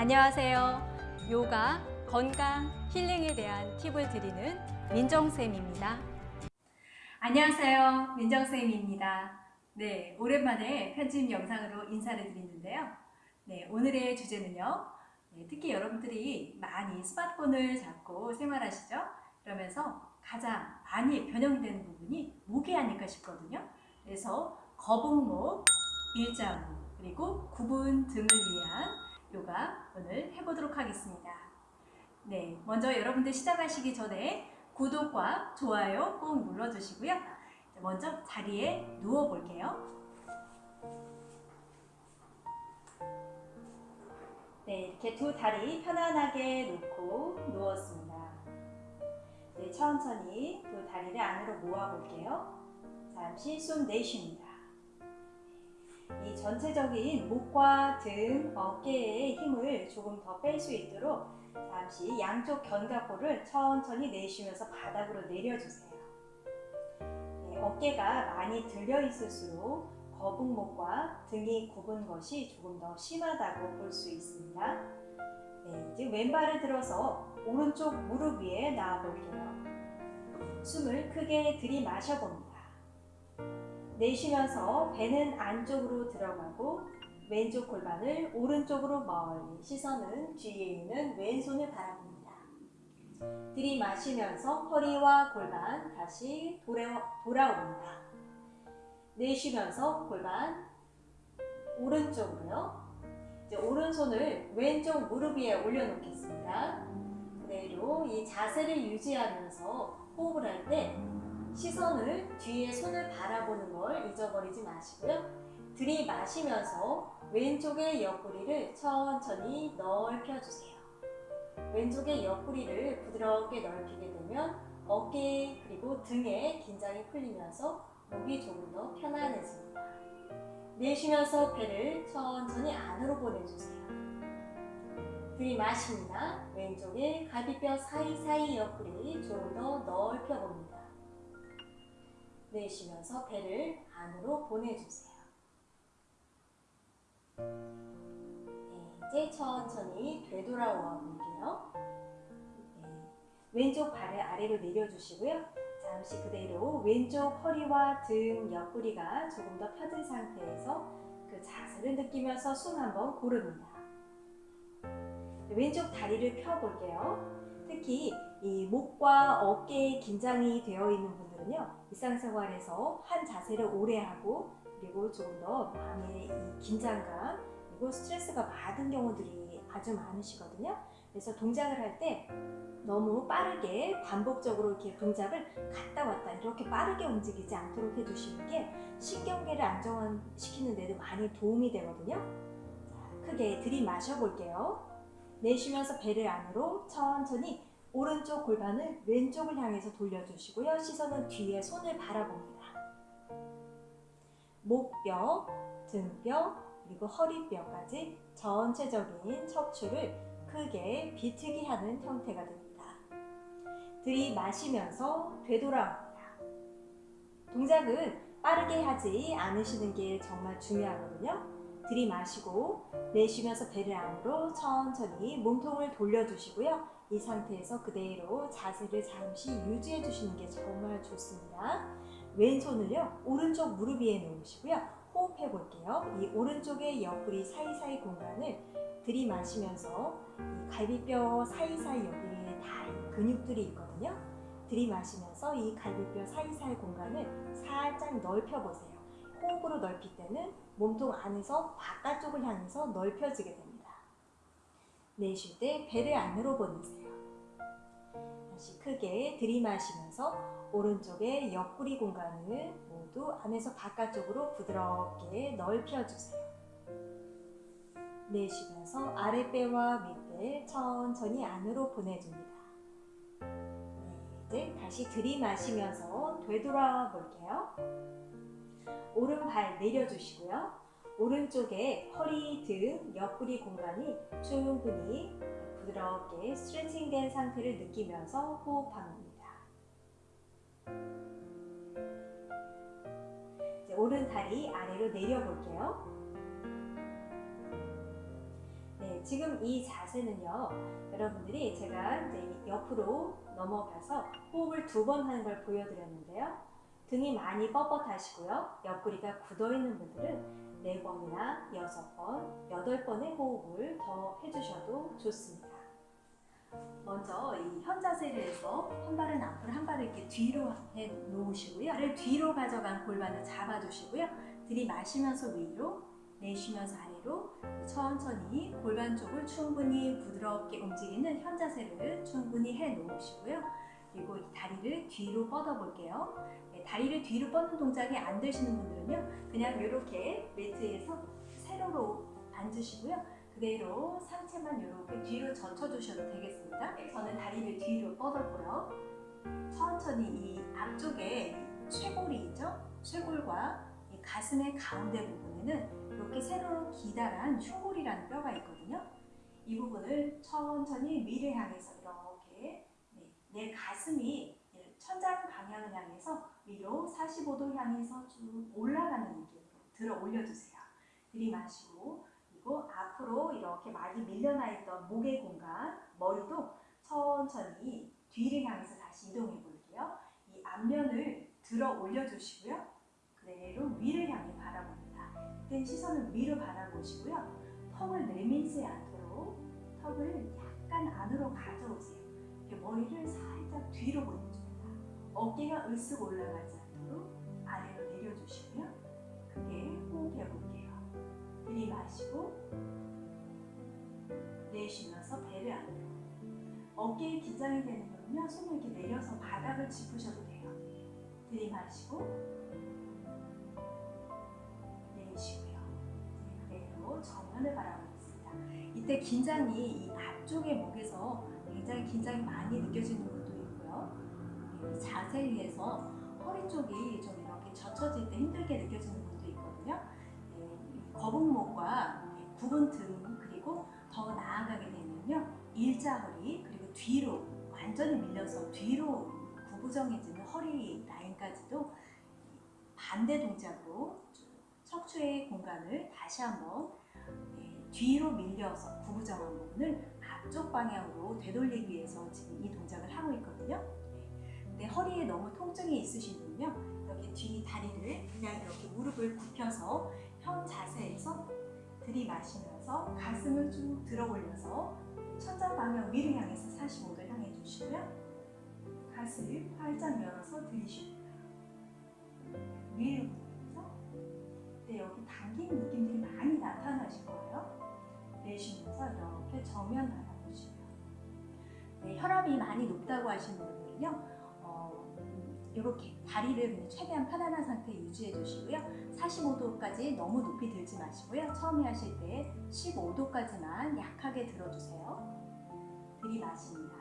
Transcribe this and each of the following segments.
안녕하세요. 요가, 건강, 힐링에 대한 팁을 드리는 민정쌤입니다. 안녕하세요. 민정쌤입니다. 네, 오랜만에 편집 영상으로 인사를 드리는데요. 네, 오늘의 주제는요. 네, 특히 여러분들이 많이 스마트폰을 잡고 생활하시죠? 그러면서 가장 많이 변형되는 부분이 목이 아닐까 싶거든요. 그래서 거북목, 일자목, 그리고 구분 등을 위한 요가 오늘 해보도록 하겠습니다. 네, 먼저 여러분들 시작하시기 전에 구독과 좋아요 꼭 눌러주시고요. 먼저 자리에 누워 볼게요. 네, 이렇게 두 다리 편안하게 놓고 누웠습니다. 네, 천천히 두 다리를 안으로 모아 볼게요. 잠시 숨 내쉽니다. 이 전체적인 목과 등, 어깨의 힘을 조금 더 뺄 수 있도록 잠시 양쪽 견갑골을 천천히 내쉬면서 바닥으로 내려주세요. 네, 어깨가 많이 들려 있을수록 거북목과 등이 굽은 것이 조금 더 심하다고 볼 수 있습니다. 네, 이제 왼발을 들어서 오른쪽 무릎 위에 나와 볼게요. 숨을 크게 들이마셔 봅니다. 내쉬면서 배는 안쪽으로 들어가고 왼쪽 골반을 오른쪽으로 멀리 시선은 뒤에 있는 왼손을 바라봅니다. 들이마시면서 허리와 골반 다시 돌아, 돌아옵니다. 내쉬면서 골반 오른쪽으로요. 이제 오른손을 왼쪽 무릎 위에 올려놓겠습니다. 그대로 이 자세를 유지하면서 호흡을 할때 시선을 뒤에 손을 바라보는 걸 잊어버리지 마시고요. 들이마시면서 왼쪽의 옆구리를 천천히 넓혀주세요. 왼쪽의 옆구리를 부드럽게 넓히게 되면 어깨 그리고 등에 긴장이 풀리면서 목이 조금 더 편안해집니다. 내쉬면서 배를 천천히 안으로 보내주세요. 들이마십니다. 왼쪽에 갈비뼈 사이사이 옆구리 조금 더 넓혀봅니다. 내쉬면서 배를 안으로 보내주세요. 네, 이제 천천히 되돌아와 볼게요. 네, 왼쪽 발을 아래로 내려주시고요. 잠시 그대로 왼쪽 허리와 등 옆구리가 조금 더 펴진 상태에서 그 자세를 느끼면서 숨 한번 고릅니다. 왼쪽 다리를 펴볼게요. 특히 이 목과 어깨에 긴장이 되어 있는 분들은요. 일상생활에서 한 자세를 오래 하고 그리고 조금 더 마음의 이 긴장감 그리고 스트레스가 많은 경우들이 아주 많으시거든요. 그래서 동작을 할 때 너무 빠르게 반복적으로 이렇게 동작을 갔다 왔다 이렇게 빠르게 움직이지 않도록 해주시는 게 신경계를 안정시키는 데도 많이 도움이 되거든요. 자, 크게 들이마셔 볼게요. 내쉬면서 배를 안으로 천천히 오른쪽 골반을 왼쪽을 향해서 돌려주시고요. 시선은 뒤에 손을 바라봅니다. 목뼈, 등뼈, 그리고 허리뼈까지 전체적인 척추를 크게 비트기 하는 형태가 됩니다. 들이마시면서 되돌아옵니다. 동작은 빠르게 하지 않으시는 게 정말 중요하거든요. 들이마시고 내쉬면서 배를 안으로 천천히 몸통을 돌려주시고요. 이 상태에서 그대로 자세를 잠시 유지해 주시는 게 정말 좋습니다. 왼손을요 오른쪽 무릎 위에 놓으시고요. 호흡해 볼게요. 이 오른쪽의 옆구리 사이사이 공간을 들이마시면서 이 갈비뼈 사이사이 여기에 다 근육들이 있거든요. 들이마시면서 이 갈비뼈 사이사이 공간을 살짝 넓혀보세요. 호흡으로 넓힐 때는 몸통 안에서 바깥쪽을 향해서 넓혀지게 됩니다. 내쉴 때 배를 안으로 보내세요. 다시 크게 들이마시면서 오른쪽의 옆구리 공간을 모두 안에서 바깥쪽으로 부드럽게 넓혀주세요. 내쉬면서 아랫배와 밑배 천천히 안으로 보내줍니다. 네, 이제 다시 들이마시면서 되돌아 볼게요. 오른발 내려주시고요. 오른쪽에 허리, 등, 옆구리 공간이 충분히 부드럽게 스트레칭된 상태를 느끼면서 호흡합니다. 오른 다리 아래로 내려볼게요. 지금 이 자세는요, 여러분들이 제가 이제 옆으로 넘어가서 호흡을 두 번 하는 걸 보여드렸는데요. 등이 많이 뻣뻣하시고요. 옆구리가 굳어있는 분들은 네 번이나 여섯 번, 여덟 번의 호흡을 더 해주셔도 좋습니다. 먼저 이 현자세를 해서 한 발은 앞으로 한 발을 이렇게 뒤로 해 놓으시고요. 발을 뒤로 가져간 골반을 잡아주시고요. 들이마시면서 위로, 내쉬면서 아래로 천천히 골반 쪽을 충분히 부드럽게 움직이는 현자세를 충분히 해 놓으시고요. 그리고 이 다리를 뒤로 뻗어 볼게요. 네, 다리를 뒤로 뻗는 동작이 안 되시는 분들은요, 그냥 이렇게 매트에서 세로로 앉으시고요. 그대로 상체만 이렇게 뒤로 젖혀주셔도 되겠습니다. 저는 다리를 뒤로 뻗었고요. 천천히 이 앞쪽에 쇄골이 있죠? 쇄골과 이 가슴의 가운데 부분에는 이렇게 세로로 기다란 흉골이라는 뼈가 있거든요. 이 부분을 천천히 위를 향해서 이렇게 네, 내 가슴이 천장 방향을 향해서 위로 45도 향해서 쭉 올라가는 느낌으로 들어 올려주세요. 들이마시고 그리고 앞으로 이렇게 많이 밀려나 있던 목의 공간, 머리도 천천히 뒤를 향해서 다시 이동해 볼게요. 이 앞면을 들어 올려 주시고요. 그대로 위를 향해 바라봅니다. 이때 시선을 위로 바라보시고요. 턱을 내밀지 않도록 턱을 약간 안으로 가져오세요. 머리를 살짝 뒤로 보내줍니다. 어깨가 으쓱 올라가지 않도록 아래로 내려주시고요. 크게 호흡해 볼게요. 들이마시고 내쉬면서 배를 안으로 어깨에 긴장이 되는 거는요 손을 이렇게 내려서 바닥을 짚으셔도 돼요. 들이마시고 내쉬고요. 그대로 정면을 바라보겠습니다. 이때 긴장이 이 앞쪽의 목에서 굉장히 긴장이 많이 느껴지는 분도 있고요. 이 자세에 의해서 허리 쪽이 좀 이렇게 젖혀질 때 힘들게 느껴지는 있거든요 거북목과 굽은 등 그리고 더 나아가게 되면요 일자허리 그리고 뒤로 완전히 밀려서 뒤로 구부정해지는 허리 라인까지도 반대 동작으로 척추의 공간을 다시 한번 뒤로 밀려서 구부정한 부분을 앞쪽 방향으로 되돌리기 위해서 지금 이 동작을 하고 있거든요. 근데 허리에 너무 통증이 분은요, 여기 뒤 다리를 그냥 이렇게 무릎을 굽혀서 현 자세에서 들이마시면서 가슴을 쭉 들어 올려서 천장 방향 위를 향해서 45도 향해 주시고요. 가슴 활짝 열어서 들이쉬고요. 위로 보면서 네, 여기 당기는 느낌들이 많이 나타나실 거예요. 내쉬면서 이렇게 정면 바라보시고요. 네, 혈압이 많이 높다고 하시는 분들은요. 이렇게 다리를 최대한 편안한 상태 유지해 주시고요. 45도까지 너무 높이 들지 마시고요. 처음에 하실 때 15도까지만 약하게 들어주세요. 들이마십니다.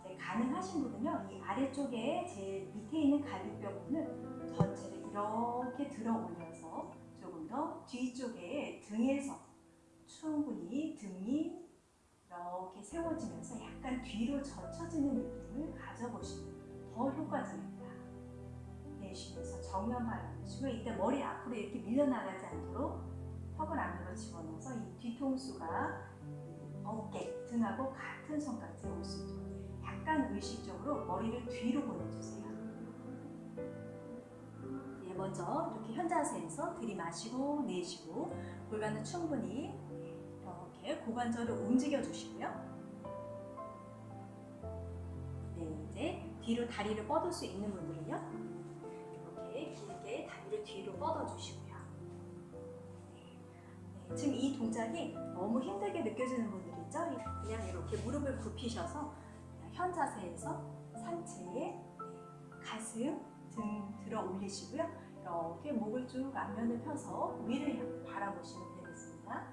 이제 가능하신 분은요. 이 아래쪽에 제일 밑에 있는 갈비뼈 부분을 전체를 이렇게 들어 올려서 조금 더 뒤쪽에 등에서 충분히 등이 이렇게 세워지면서 약간 뒤로 젖혀지는 느낌을 가져보시면 더 효과적입니다. 내쉬면서 정면 바라보시고 이때 머리 앞으로 이렇게 밀려나가지 않도록 턱을 안으로 집어넣어서 이 뒤통수가 어깨, 등하고 같은 선까지 올 수 있도록 약간 의식적으로 머리를 뒤로 보내주세요. 예, 먼저 이렇게 현자세에서 들이마시고 내쉬고 골반은 충분히 이렇게 고관절을 움직여 주시고요. 네, 이제 뒤로 다리를 뻗을 수 있는 분들은요. 뒤로 뻗어주시고요. 네. 네, 지금 이 동작이 너무 힘들게 느껴지는 분들 있죠? 그냥 이렇게 무릎을 굽히셔서 현 자세에서 상체에 네, 가슴, 등 들어 올리시고요. 이렇게 목을 쭉 앞면을 펴서 위를 바라보시면 되겠습니다.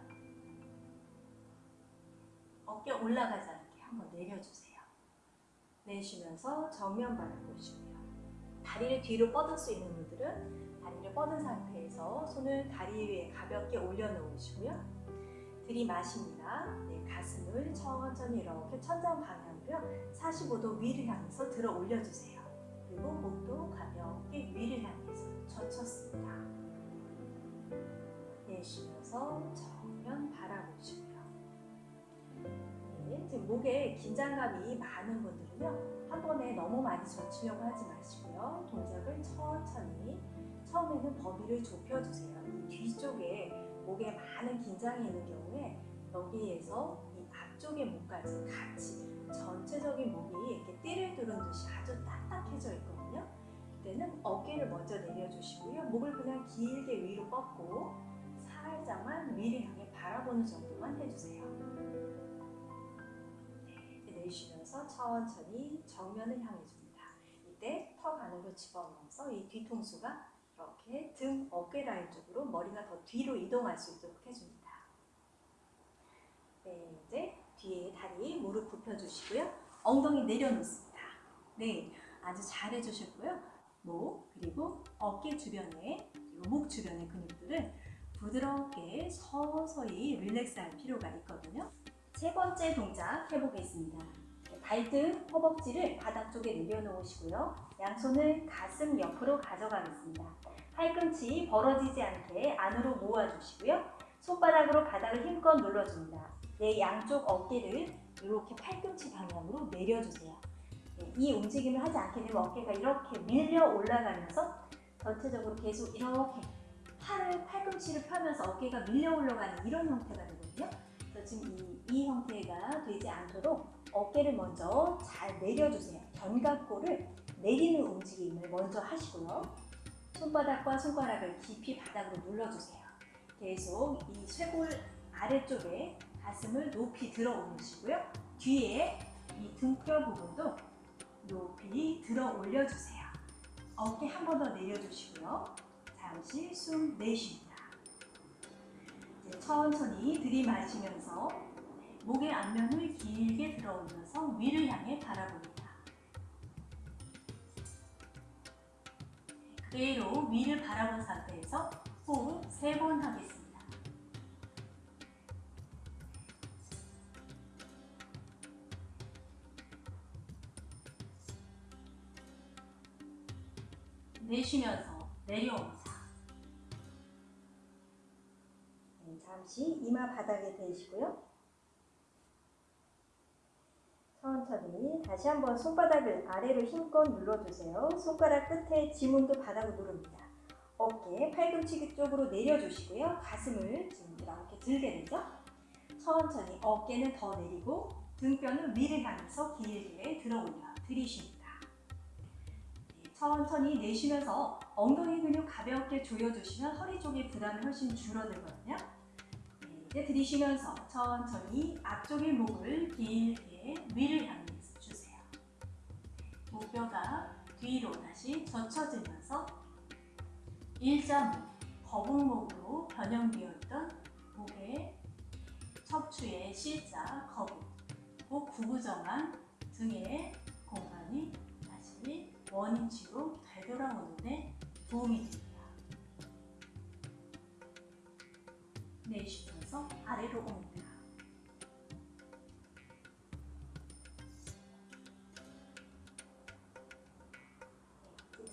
어깨 올라가지 않게 한번 내려주세요. 내쉬면서 정면 바라보시고요. 다리를 뒤로 뻗을 수 있는 분들은 다리를 뻗은 상태에서 손을 다리 위에 가볍게 올려놓으시고요. 들이마십니다. 네, 가슴을 천천히 이렇게 천장 방향으로 45도 위를 향해서 들어 올려주세요. 그리고 목도 가볍게 위를 향해서 젖혔습니다. 내쉬면서 정면 바라보시고요. 지금 목에 긴장감이 많은 분들은요 한 번에 너무 많이 젖히려고 하지 마시고요 동작을 천천히 처음에는 범위를 좁혀주세요. 이 뒤쪽에 목에 많은 긴장이 있는 경우에 여기에서 이 앞쪽의 목까지 같이 전체적인 목이 이렇게 띠를 두른 듯이 아주 딱딱해져 있거든요. 그때는 어깨를 먼저 내려주시고요. 목을 그냥 길게 위로 뻗고 살짝만 위를 향해 바라보는 정도만 해주세요. 내쉬면서 천천히 정면을 향해 줍니다. 이때 턱 안으로 집어넣어서 이 뒤통수가 이렇게 등 어깨 라인 쪽으로 머리가 더 뒤로 이동할 수 있도록 해줍니다. 네, 이제 뒤에 다리 무릎 굽혀주시고요. 엉덩이 내려놓습니다. 네, 아주 잘 해주셨고요. 목 그리고 어깨 주변에 목 주변의 근육들을 부드럽게 서서히 릴렉스할 필요가 있거든요. 세 번째 동작 해보겠습니다. 발등, 허벅지를 바닥 쪽에 내려놓으시고요. 양손을 가슴 옆으로 가져가겠습니다. 팔꿈치 벌어지지 않게 안으로 모아주시고요. 손바닥으로 바닥을 힘껏 눌러줍니다. 내 양쪽 어깨를 이렇게 팔꿈치 방향으로 내려주세요. 네, 이 움직임을 하지 않게 되면 어깨가 이렇게 밀려 올라가면서 전체적으로 계속 이렇게 팔을 팔꿈치를 펴면서 어깨가 밀려 올라가는 이런 형태가 되거든요. 그래서 지금 이, 이 형태가 되지 않도록 어깨를 먼저 잘 내려주세요. 견갑골을 내리는 움직임을 먼저 하시고요. 손바닥과 손가락을 깊이 바닥으로 눌러주세요. 계속 이 쇄골 아래쪽에 가슴을 높이 들어 올리시고요. 뒤에 이 등뼈 부분도 높이 들어 올려주세요. 어깨 한 번 더 내려주시고요. 잠시 숨 내쉽니다. 이제 천천히 들이마시면서 목의 앞면을 길게 들어 올려서 위를 향해 바라봅니다. 그대로 위를 바라본 상태에서 호흡 세번 하겠습니다. 내쉬면서 내려옵니다. 네, 잠시 이마 바닥에 대시고요. 천천히 다시 한번 손바닥을 아래로 힘껏 눌러주세요. 손가락 끝에 지문도 바닥을 누릅니다. 어깨, 팔꿈치 쪽으로 내려주시고요. 가슴을 지금 이렇게 들게 되죠? 천천히 어깨는 더 내리고 등뼈는 위를 향해서 길게 들어 올려 들이쉽니다. 네, 천천히 내쉬면서 엉덩이 근육 가볍게 조여주시면 허리 쪽의 부담이 훨씬 줄어들거든요. 네, 이제 들이쉬면서 천천히 앞쪽의 목을 길게 위를 향해. 목뼈가 뒤로 다시 젖혀지면서 일자목, 거북목으로 변형되어 있던 목의 척추의 C자, 거북, 목 구부정한 등의 공간이 다시 원위치로 되돌아오는데 도움이 됩니다. 내쉬면서 아래로 옵니다.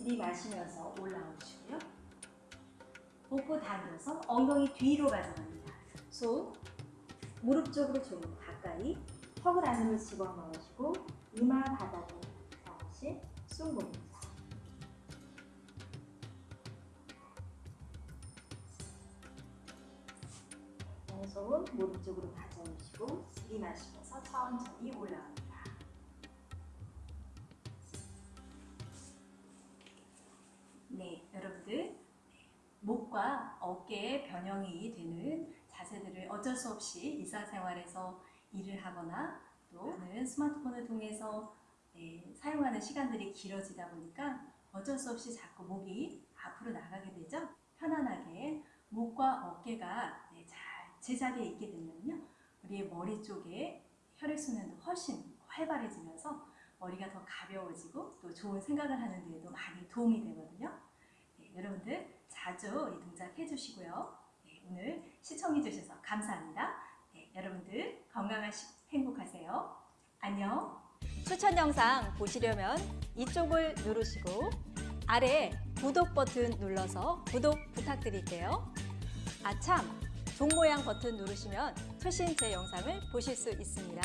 들이마시면서 올라오시고요. 복부 당겨서 엉덩이 뒤로 가져갑니다. 손 무릎 쪽으로 조금 가까이 턱을 안으로 집어넣으시고 이마 바닥에 숨 봅니다. 왼손 무릎 쪽으로 가져오시고 들이마시면서 천천히 올라옵니다. 목과 어깨의 변형이 되는 자세들을 어쩔 수 없이 일상생활에서 일을 하거나 또는 스마트폰을 통해서 네, 사용하는 시간들이 길어지다 보니까 어쩔 수 없이 자꾸 목이 앞으로 나가게 되죠. 편안하게 목과 어깨가 네, 잘 제자리에 있게 되면요. 우리의 머리 쪽에 혈액순환도 훨씬 활발해지면서 머리가 더 가벼워지고 또 좋은 생각을 하는 데에도 많이 도움이 되거든요. 네, 여러분들 자주 이 동작 해 주시고요. 네, 오늘 시청해 주셔서 감사합니다. 네, 여러분들 건강하시고 행복하세요. 안녕. 추천 영상 보시려면 이쪽을 누르시고 아래 구독 버튼 눌러서 구독 부탁드릴게요. 아참! 종 모양 버튼 누르시면 최신 제 영상을 보실 수 있습니다.